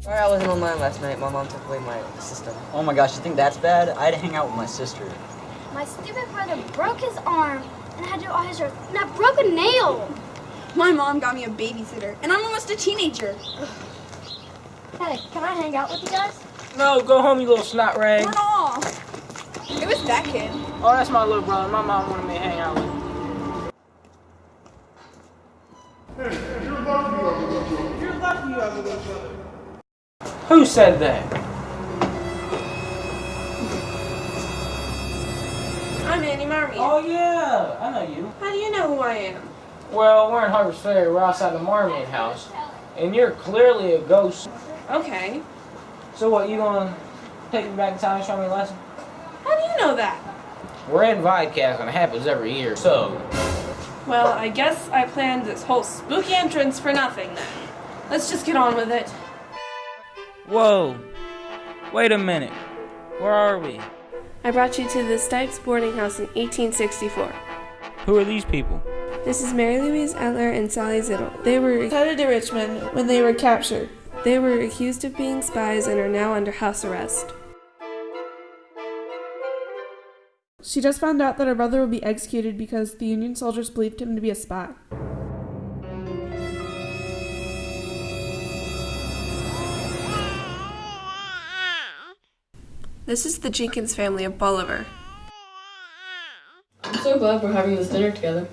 Sorry I wasn't online last night. My mom took away my system. Oh my gosh, you think that's bad? I had to hang out with my sister. My stupid brother broke his arm and had to do all his work, and I broke a nail. My mom got me a babysitter, and I'm almost a teenager. Hey, can I hang out with you guys? No, go home, you little snot rag. Run off. It was that kid. Oh, that's my little brother. My mom wanted me to hang out with him. You're lucky you have a little brother. You're lucky you have a little brother. Who said that? I'm Annie Marmee. Oh, yeah. I know you. How do you know who I am? Well, we're in Harpers Ferry. We're outside the Marmion house. And you're clearly a ghost. Okay. So what, you gonna take me back in time and show me a lesson? How do you know that? We're in Videcast and it happens every year. So, Well, I guess I planned this whole spooky entrance for nothing then. Let's just get on with it. Whoa. Wait a minute. Where are we? I brought you to the Stipes boarding house in 1864. Who are these people? This is Mary Louise Etler and Sally Zittle. They were headed to Richmond when they were captured. They were accused of being spies and are now under house arrest. She just found out that her brother would be executed because the Union soldiers believed him to be a spy. This is the Jenkins family of Bolivar. I'm so glad we're having this dinner together.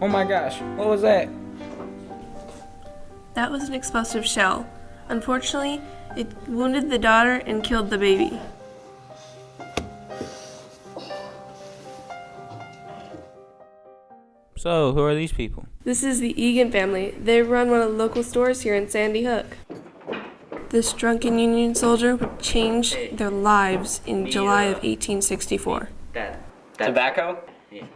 Oh my gosh, what was that? That was an explosive shell. Unfortunately, it wounded the daughter and killed the baby. So, who are these people? This is the Egan family. They run one of the local stores here in Sandy Hook. This drunken Union soldier would change their lives in July of 1864. That, Tobacco? Yeah.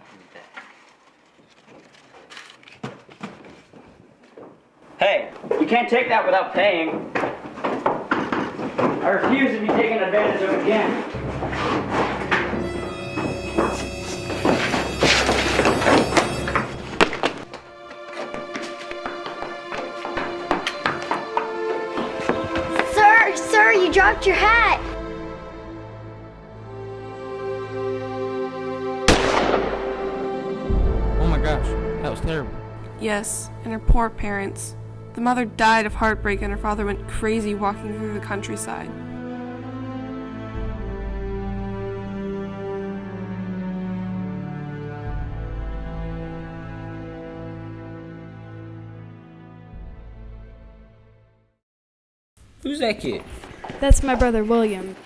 Hey, you can't take that without paying. I refuse to be taken advantage of again. You dropped your hat. Oh my gosh, that was terrible. Yes, and her poor parents. The mother died of heartbreak and her father went crazy walking through the countryside. Who's that kid? That's my brother William.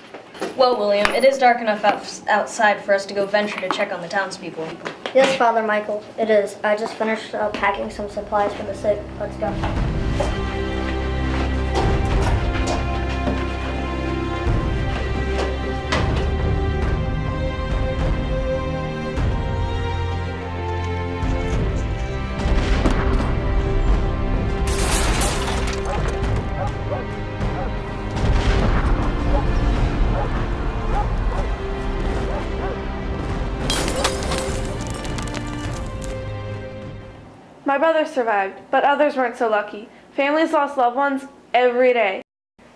Well, William, it is dark enough out- outside for us to go venture to check on the townspeople. Yes, Father Michael, it is. I just finished uh, packing some supplies for the sick. Let's go. My brother survived, but others weren't so lucky. Families lost loved ones every day.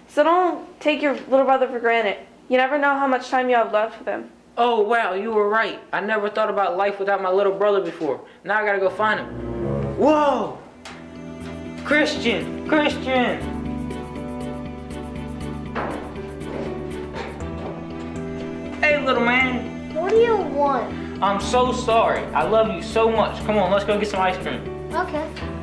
So don't take your little brother for granted. You never know how much time you have left with him. Oh wow, you were right. I never thought about life without my little brother before. Now I gotta go find him. Whoa! Christian! Christian! Hey little man, What do you want? I'm so sorry. I love you so much. Come on, let's go get some ice cream. Okay.